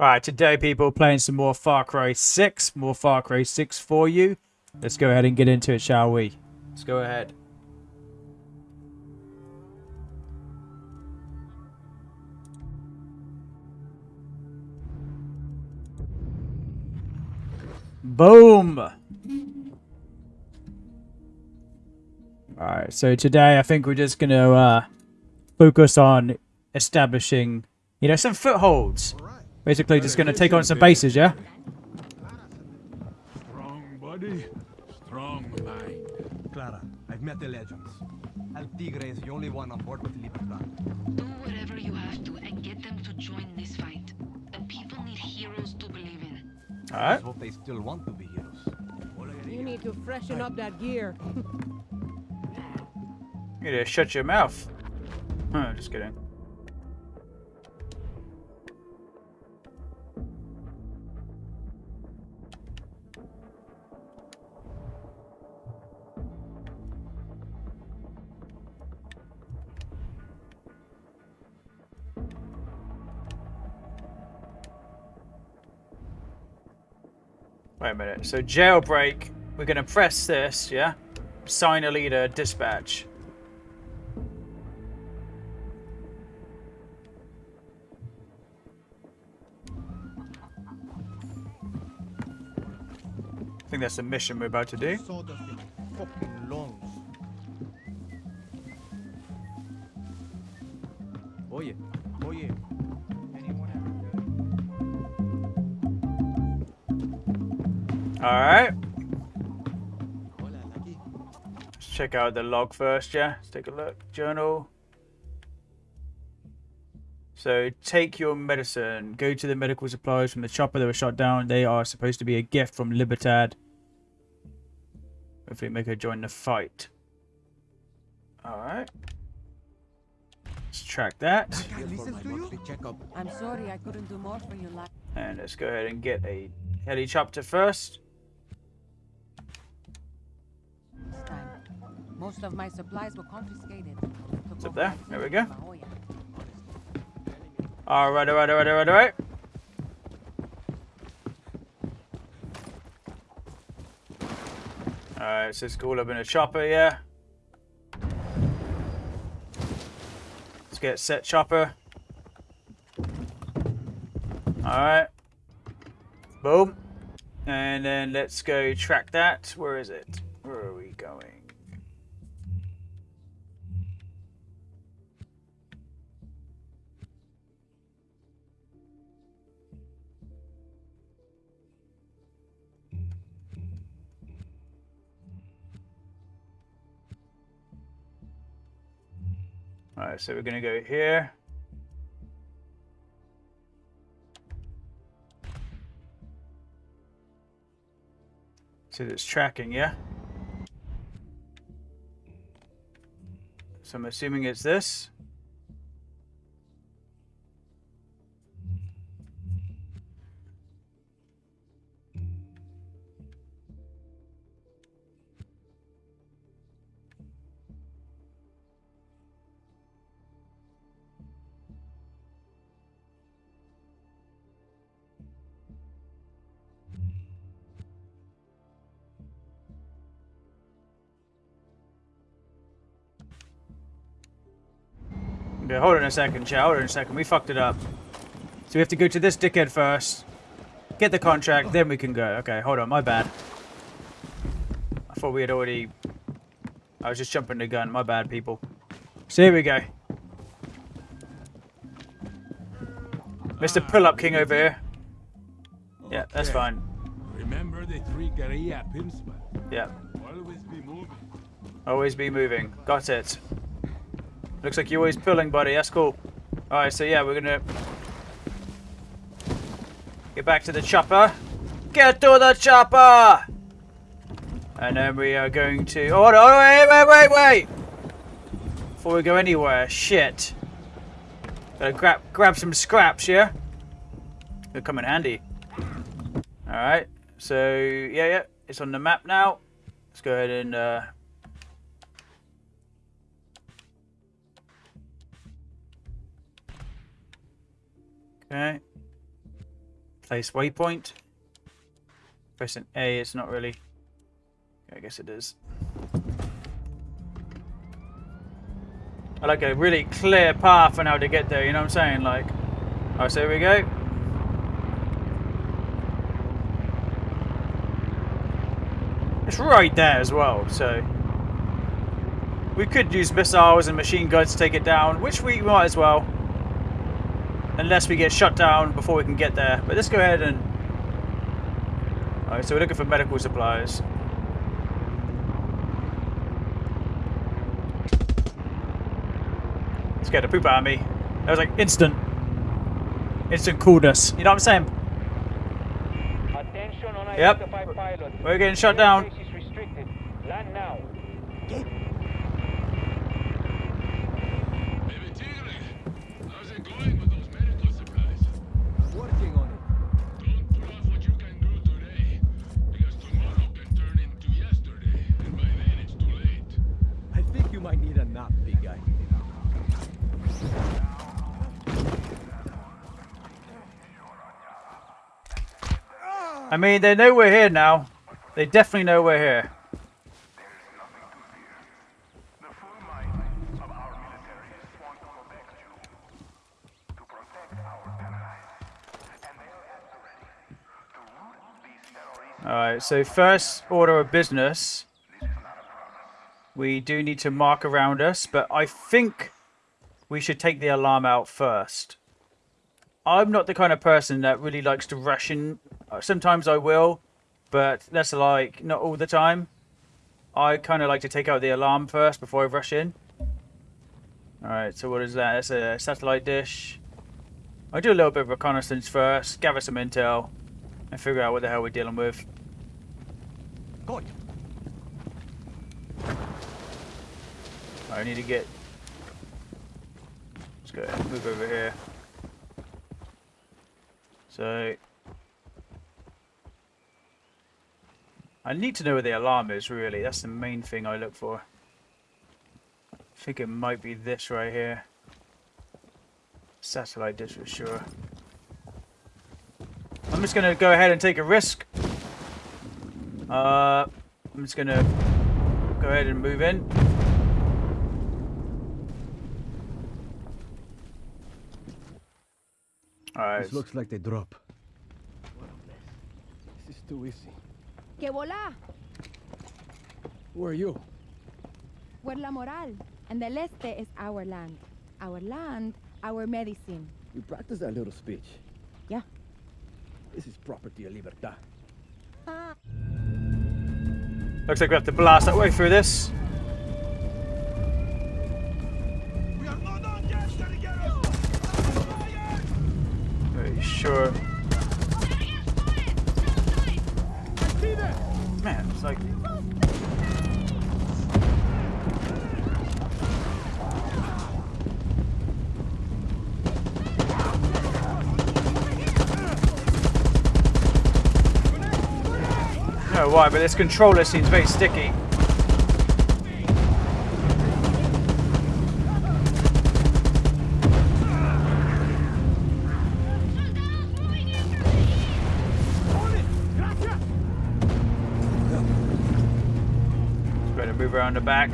Alright, today people playing some more Far Cry 6. More Far Cry 6 for you. Let's go ahead and get into it, shall we? Let's go ahead. Boom! Alright, so today I think we're just going to uh, focus on establishing, you know, some footholds. Basically just going to take on some bases, yeah? Strong body, strong mind. Clara, I've met the legends. El Tigre is the only one on board with Libertad. Do whatever you have to and get them to join this fight. The people need heroes to believe in. Alright. Let's hope they still want to be heroes. You need to freshen up that gear. You need to shut your mouth. Huh, just kidding. Minute. So jailbreak, we're gonna press this, yeah? Sign a leader, dispatch. I think that's the mission we're about to do. Sawdust in Alright. Let's check out the log first, yeah? Let's take a look. Journal. So take your medicine. Go to the medical supplies from the chopper that was shot down. They are supposed to be a gift from Libertad. Hopefully make her join the fight. Alright. Let's track that. Guy listens to you? I'm sorry I couldn't do more for you last And let's go ahead and get a helicopter first. Most of my supplies were confiscated. It's up there. There we go. Alright, alright, alright, alright, alright. Alright, so it's all up in a chopper, yeah. Let's get set chopper. Alright. Boom. And then let's go track that. Where is it? Where are we going? Alright, so we're gonna go here. So it's tracking, yeah? So I'm assuming it's this. Okay, hold on a second, chat. Hold on a second. We fucked it up. So we have to go to this dickhead first. Get the contract, then we can go. Okay, hold on. My bad. I thought we had already... I was just jumping the gun. My bad, people. So here we go. Mr. Pull-Up King over here. Yeah, that's fine. Remember the three guerrilla pinspot. Yeah. Always be moving. Always be moving. Got it. Looks like you're always pulling, buddy. That's cool. Alright, so yeah, we're gonna... Get back to the chopper. Get to the chopper! And then we are going to... Oh, no, wait, wait, wait, wait! Before we go anywhere, shit. Gotta grab, grab some scraps, yeah? It'll come in handy. Alright, so, yeah, yeah, it's on the map now. Let's go ahead and, uh... Okay. Place waypoint. Pressing A, it's not really. I guess it is. I like a really clear path on how to get there, you know what I'm saying? Like, alright, so here we go. It's right there as well, so. We could use missiles and machine guns to take it down, which we might as well. Unless we get shut down before we can get there. But let's go ahead and... Alright, so we're looking for medical supplies. Scared the poop out of me. That was like instant. Instant coolness. You know what I'm saying? Attention Yep. We're getting shut down. Mean, they know we're here now. They definitely know we're here. Alright, so first order of business. We do need to mark around us, but I think we should take the alarm out first. I'm not the kind of person that really likes to rush in. Uh, Sometimes I will, but that's like not all the time. I kind of like to take out the alarm first before I rush in. Alright, so what is that? That's a satellite dish. I do a little bit of reconnaissance first, gather some intel, and figure out what the hell we're dealing with. Good. I need to get. Let's go move over here. So. I need to know where the alarm is, really. That's the main thing I look for. I think it might be this right here. Satellite dish for sure. I'm just to go ahead and take a risk. Uh, I'm just to go ahead and move in. Alright. This looks like they drop. What a mess. This is too easy. Que volá, Who are you? Puer la Moral. And the Leste is our land. Our land, our medicine. You practice that little speech. Yeah. This is property of libertad. Ah. Looks like we have to blast that way through this. Sure. Man, it's like. I why, but this controller seems very sticky. Around the back.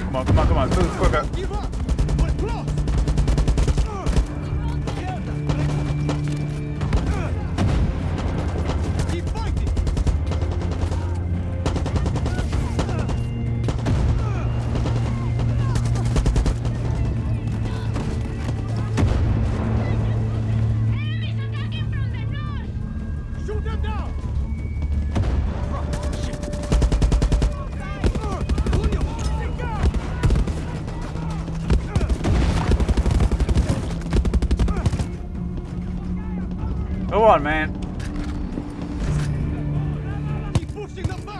Come on, come on, come on, move quicker. Let's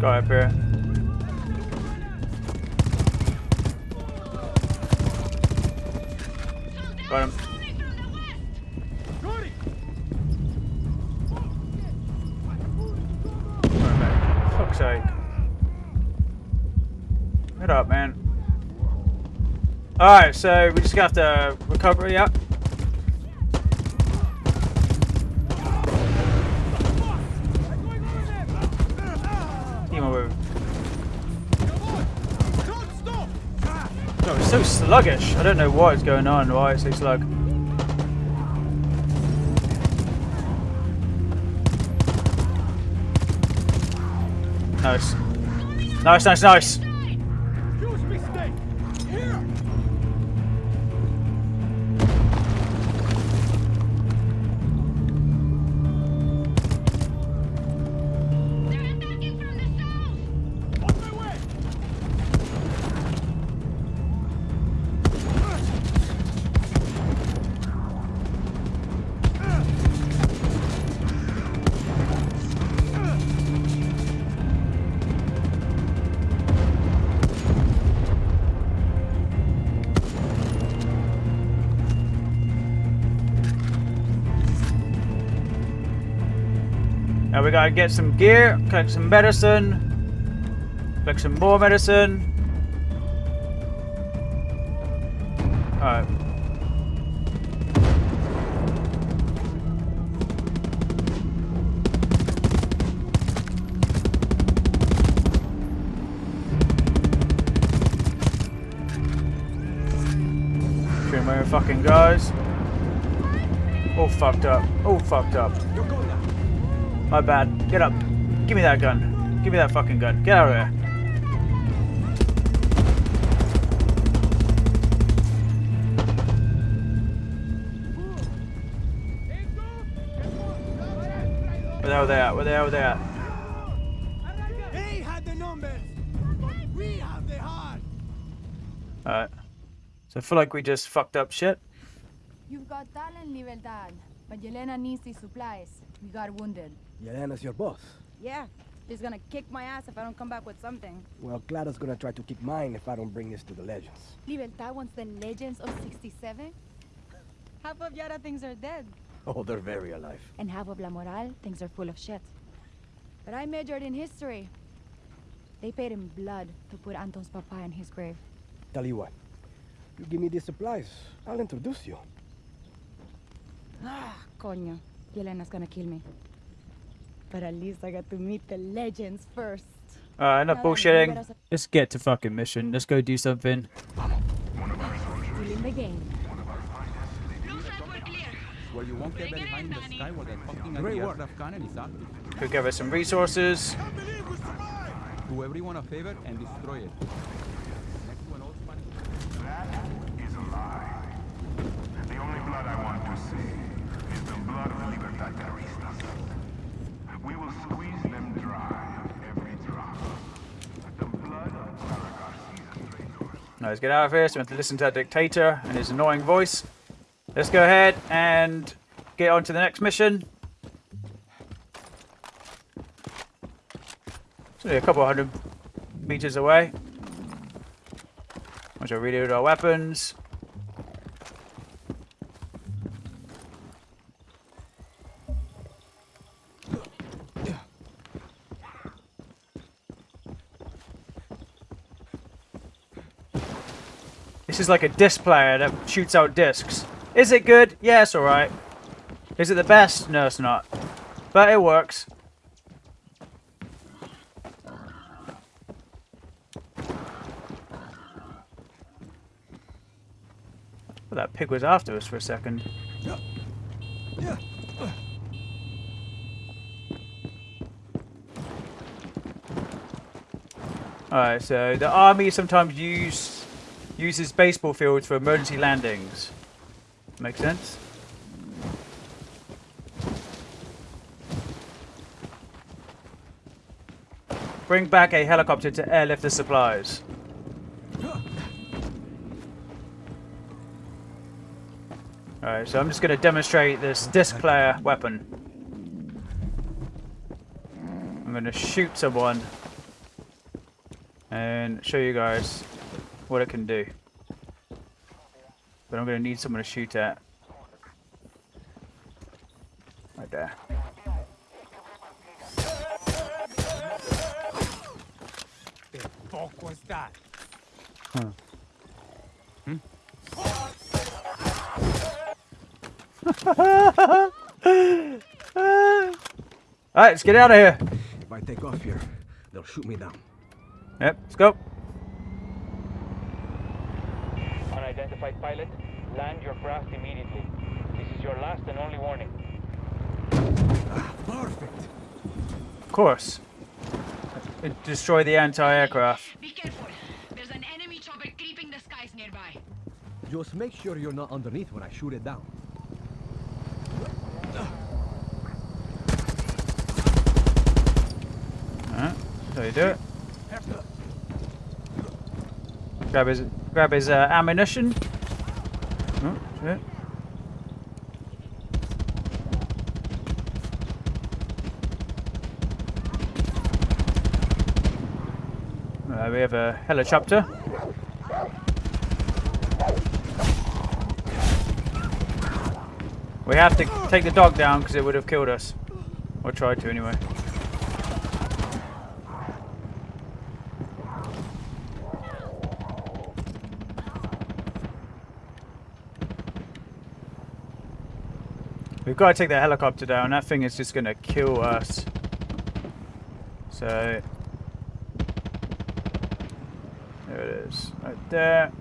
go up here. Alright, so we just got to recover, yeah. Moving. Oh, it's so sluggish. I don't know what is going on, why it's so slug. Nice. Nice, nice, nice. Gotta get some gear, collect some medicine, collect some more medicine. Alright. Shooting my fucking guys. All fucked up. All fucked up. My bad. Get up. Give me that gun. Give me that fucking gun. Get out of there. Where the hell are they at? Where the hell are they at? They had the numbers. We have the heart. Alright. So I feel like we just fucked up shit. You've got talent, Libertad, but Yelena needs these supplies. We got wounded. Yelena's your boss. Yeah, she's gonna kick my ass if I don't come back with something. Well, Clara's gonna try to kick mine if I don't bring this to the legends. Libertad wants the legends of 67? Half of Yara things are dead, Oh, they're very alive. and half of La Moral things are full of shit. But I majored in history. They paid in blood to put Anton's papa in his grave. Tell you what, you give me these supplies, I'll introduce you. Ah, coño. Yelena's gonna kill me. But at least I got to meet the legends first. Alright, enough Now bullshitting. Let's get to fucking mission. Let's go do something. still in the game. Blue we're clear. Where you won't get very high in, in the Danny. sky where the fucking Great work. anti-aircraft cannon is active. Could give us some resources. Do everyone a favor and destroy it. Next one, old That is a lie. The only blood I want to see is the blood of Libertadaristas. We will squeeze them dry every drop. The blood of traitors. Now let's get out of here so we have to listen to that dictator and his annoying voice. Let's go ahead and get on to the next mission. It's only a couple of hundred meters away. Once I reload our weapons. This is like a disc player that shoots out discs. Is it good? Yeah, alright. Is it the best? No, it's not. But it works. Well, that pig was after us for a second. Alright, so the army sometimes use uses baseball fields for emergency landings. Make sense? Bring back a helicopter to airlift the supplies. Alright, so I'm just going to demonstrate this disc player weapon. I'm going to shoot someone and show you guys what it can do. But I'm going to need someone to shoot at. Right there. The fuck was that? huh Alright, let's get out of here. If I take off here, they'll shoot me down. Yep, let's go. Unidentified pilot, land your craft immediately. This is your last and only warning. Perfect. Of course. Destroy the anti-aircraft. Be careful. There's an enemy chopper creeping the skies nearby. Just make sure you're not underneath when I shoot it down. Alright, so you do it. Grab his, grab his uh, ammunition. Shit. Uh, we have a helicopter. We have to take the dog down because it would have killed us. Or tried to anyway. We've got to take the helicopter down. That thing is just going to kill us. So... There it is. Right there.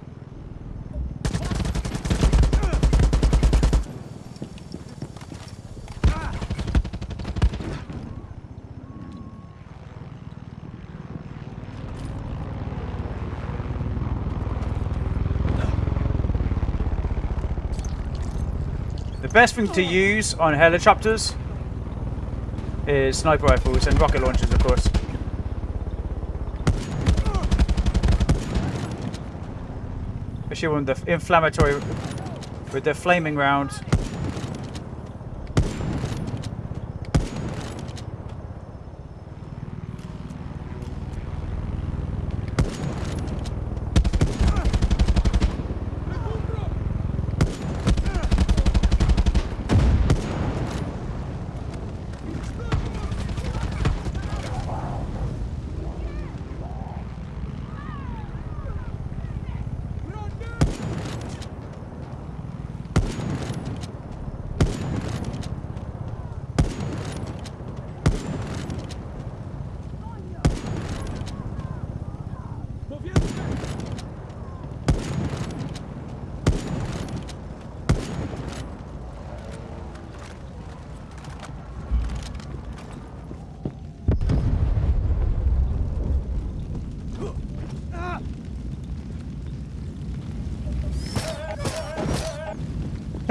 Best thing to use on helicopters is sniper rifles and rocket launchers, of course. Especially when the inflammatory, with the flaming rounds.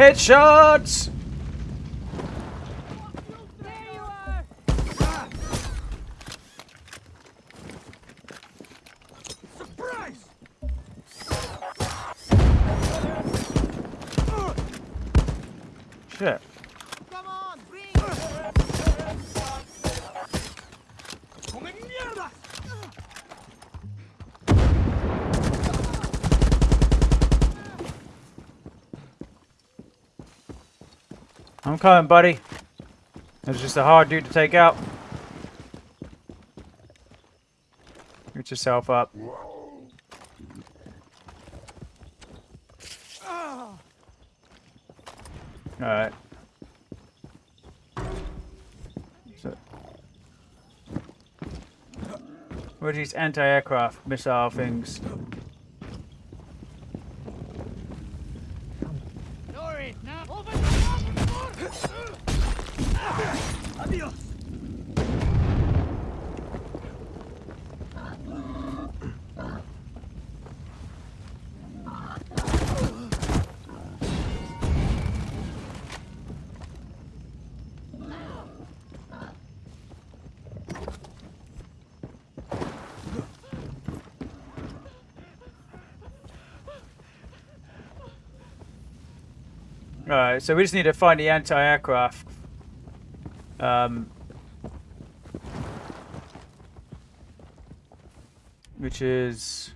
Headshots! Surprise! Shit. Come on, bring! ¡Come mierda! I'm coming, buddy. It's just a hard dude to take out. Get yourself up. Alright. So, what are these anti-aircraft missile things? Alright, so we just need to find the anti-aircraft. Um, which is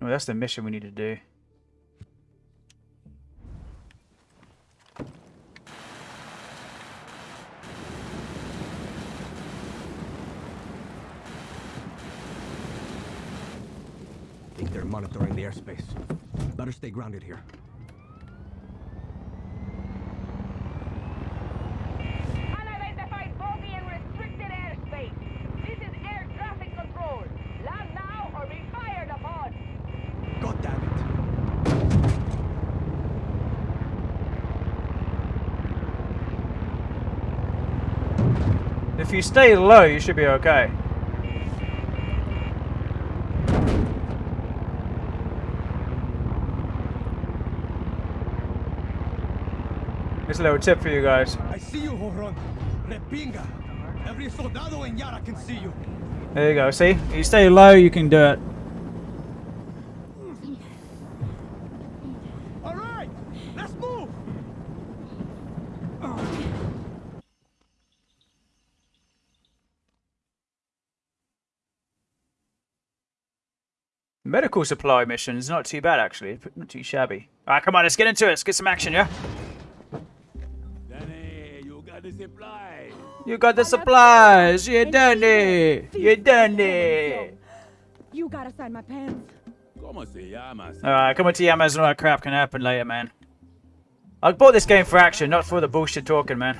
Well, that's the mission we need to do. Monitoring the airspace. Better stay grounded here. Unidentified bogey in restricted airspace. This is air traffic control. Land now or be fired upon. God damn it! If you stay low, you should be okay. Here's a little tip for you guys. I see you, Joron. Repinga. Every soldado en Yara can see you. There you go. See, you stay low, you can do it. All right, let's move. Medical supply mission's not too bad actually. Not too shabby. Alright, come on, let's get into it. Let's get some action, yeah? Dani, you got the supplies. You got the supplies. You done it. You done it. You gotta sign my pants. ¿Cómo se llama? Alright, come on to Yamas and all that crap can happen later, man. I bought this game for action, not for the bullshit talking, man.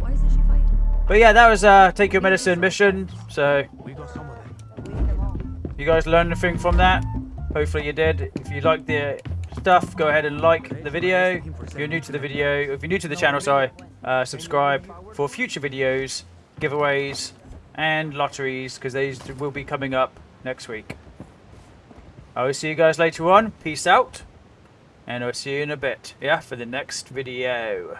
Why isn't she fighting? But yeah, that was uh, Take Your Medicine mission. So, We got some of them. you guys learned anything from that? Hopefully you did. If you liked the stuff, go ahead and like the video. If you're new to the video, if you're new to the channel, sorry, uh, subscribe for future videos, giveaways, and lotteries, because these will be coming up next week. I will see you guys later on. Peace out. And I'll see you in a bit, yeah, for the next video.